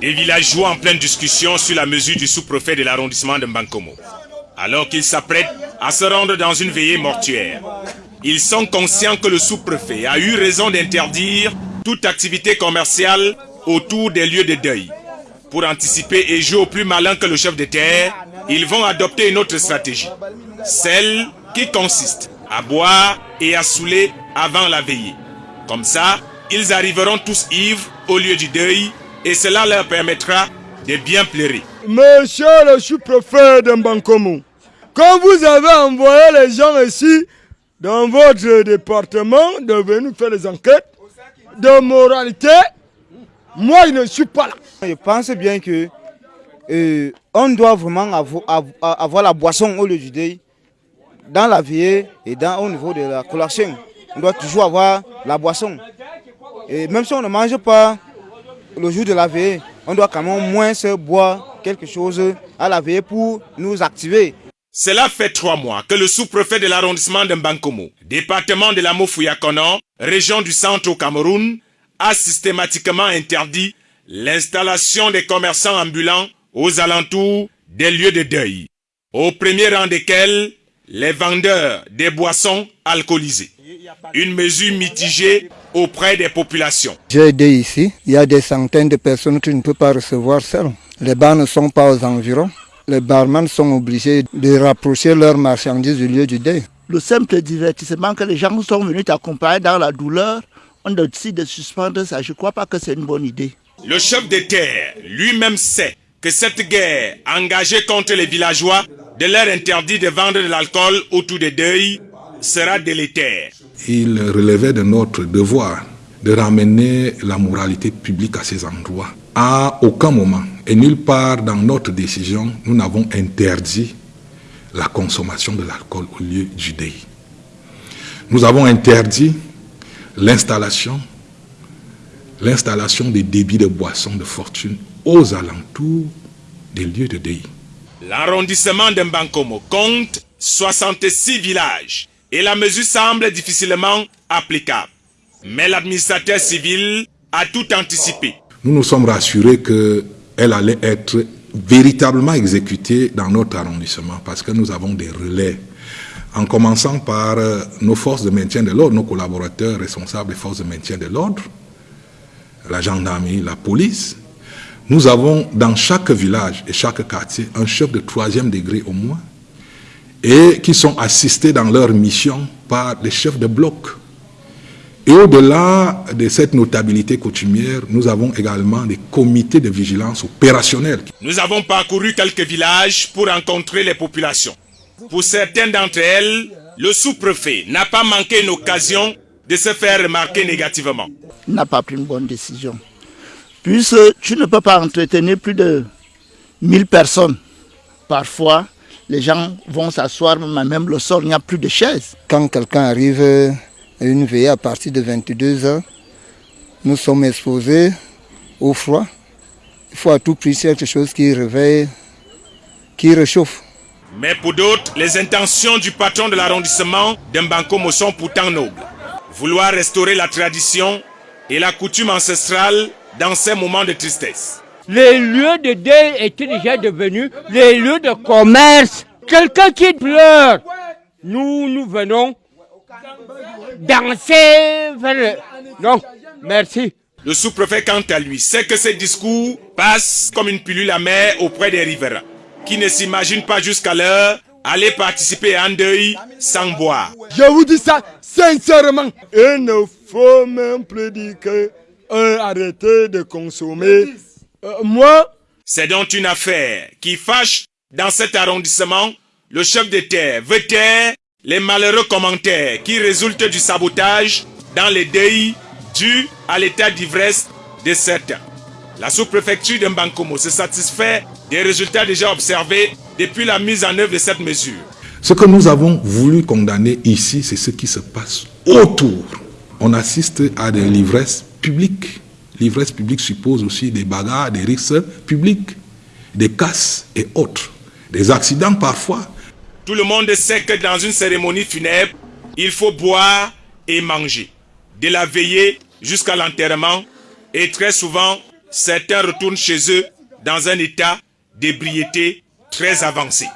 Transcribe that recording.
Des villageois en pleine discussion sur la mesure du sous-préfet de l'arrondissement de Mbankomo. Alors qu'ils s'apprêtent à se rendre dans une veillée mortuaire. Ils sont conscients que le sous-préfet a eu raison d'interdire toute activité commerciale autour des lieux de deuil. Pour anticiper et jouer au plus malin que le chef de terre, ils vont adopter une autre stratégie. Celle qui consiste à boire et à saouler avant la veillée. Comme ça, ils arriveront tous ivres au lieu du deuil et cela leur permettra de bien pleurer. Monsieur le sous-préfet de Mbankomo, quand vous avez envoyé les gens ici dans votre département de venir faire des enquêtes de moralité, moi je ne suis pas là. Je pense bien que euh, on doit vraiment avoir, la boisson au lieu du deuil dans la vie et dans, au niveau de la collation. On doit toujours avoir la boisson. Et même si on ne mange pas le jour de la veille, on doit quand même moins se boire quelque chose à la veille pour nous activer. Cela fait trois mois que le sous-préfet de l'arrondissement de Mbankomo, département de la Mofouyakono, région du centre au Cameroun, a systématiquement interdit l'installation des commerçants ambulants aux alentours des lieux de deuil, au premier rang desquels les vendeurs des boissons alcoolisées. Une mesure mitigée auprès des populations. J'ai aidé ici, il y a des centaines de personnes qui ne peuvent pas recevoir seules. Les bars ne sont pas aux environs. Les barman sont obligés de rapprocher leurs marchandises du lieu du deuil. Le simple divertissement que les gens sont venus t'accompagner dans la douleur, on décide de suspendre ça. Je ne crois pas que c'est une bonne idée. Le chef de terre lui-même sait que cette guerre engagée contre les villageois de leur interdit de vendre de l'alcool autour des deuils sera délétère. Il relevait de notre devoir de ramener la moralité publique à ces endroits. À aucun moment et nulle part dans notre décision, nous n'avons interdit la consommation de l'alcool au lieu du deuil. Nous avons interdit l'installation l'installation des débits de boissons de fortune aux alentours des lieux de deuil. L'arrondissement de Mbankomo compte 66 villages et la mesure semble difficilement applicable. Mais l'administrateur civil a tout anticipé. Nous nous sommes rassurés qu'elle allait être véritablement exécutée dans notre arrondissement parce que nous avons des relais. En commençant par euh, nos forces de maintien de l'ordre, nos collaborateurs responsables des forces de maintien de l'ordre, la gendarmerie, la police. Nous avons dans chaque village et chaque quartier un chef de troisième degré au moins et qui sont assistés dans leur mission par des chefs de bloc. Et au-delà de cette notabilité coutumière, nous avons également des comités de vigilance opérationnels. Nous avons parcouru quelques villages pour rencontrer les populations. Pour certaines d'entre elles, le sous-préfet n'a pas manqué une occasion de se faire remarquer négativement. Il n'a pas pris une bonne décision. Puisque tu ne peux pas entretenir plus de 1000 personnes. Parfois, les gens vont s'asseoir, mais même le soir, il n'y a plus de chaises. Quand quelqu'un arrive à une veillée à partir de 22 heures, nous sommes exposés au froid. Il faut à tout prix quelque chose qui réveille, qui réchauffe. Mais pour d'autres, les intentions du patron de l'arrondissement d'Mbankomo sont pourtant nobles. Vouloir restaurer la tradition et la coutume ancestrale dans ces moments de tristesse les lieux de deuil étaient déjà devenus les lieux de commerce. Quelqu'un qui pleure, nous, nous venons danser Non, merci. Le sous-préfet, quant à lui, sait que ces discours passent comme une pilule amère auprès des riverains, qui ne s'imaginent pas jusqu'à l'heure aller participer à un deuil sans boire. Je vous dis ça sincèrement. Il ne faut même plus dire que arrêter de consommer euh, moi C'est donc une affaire qui fâche dans cet arrondissement. Le chef de terre veut taire les malheureux commentaires qui résultent du sabotage dans les deuils dus à l'état d'ivresse de certains. La sous-préfecture de Mbankomo se satisfait des résultats déjà observés depuis la mise en œuvre de cette mesure. Ce que nous avons voulu condamner ici, c'est ce qui se passe autour. On assiste à des livresses publiques L'ivresse publique suppose aussi des bagarres, des risques publics, des casses et autres, des accidents parfois. Tout le monde sait que dans une cérémonie funèbre, il faut boire et manger. De la veillée jusqu'à l'enterrement et très souvent, certains retournent chez eux dans un état d'ébriété très avancé.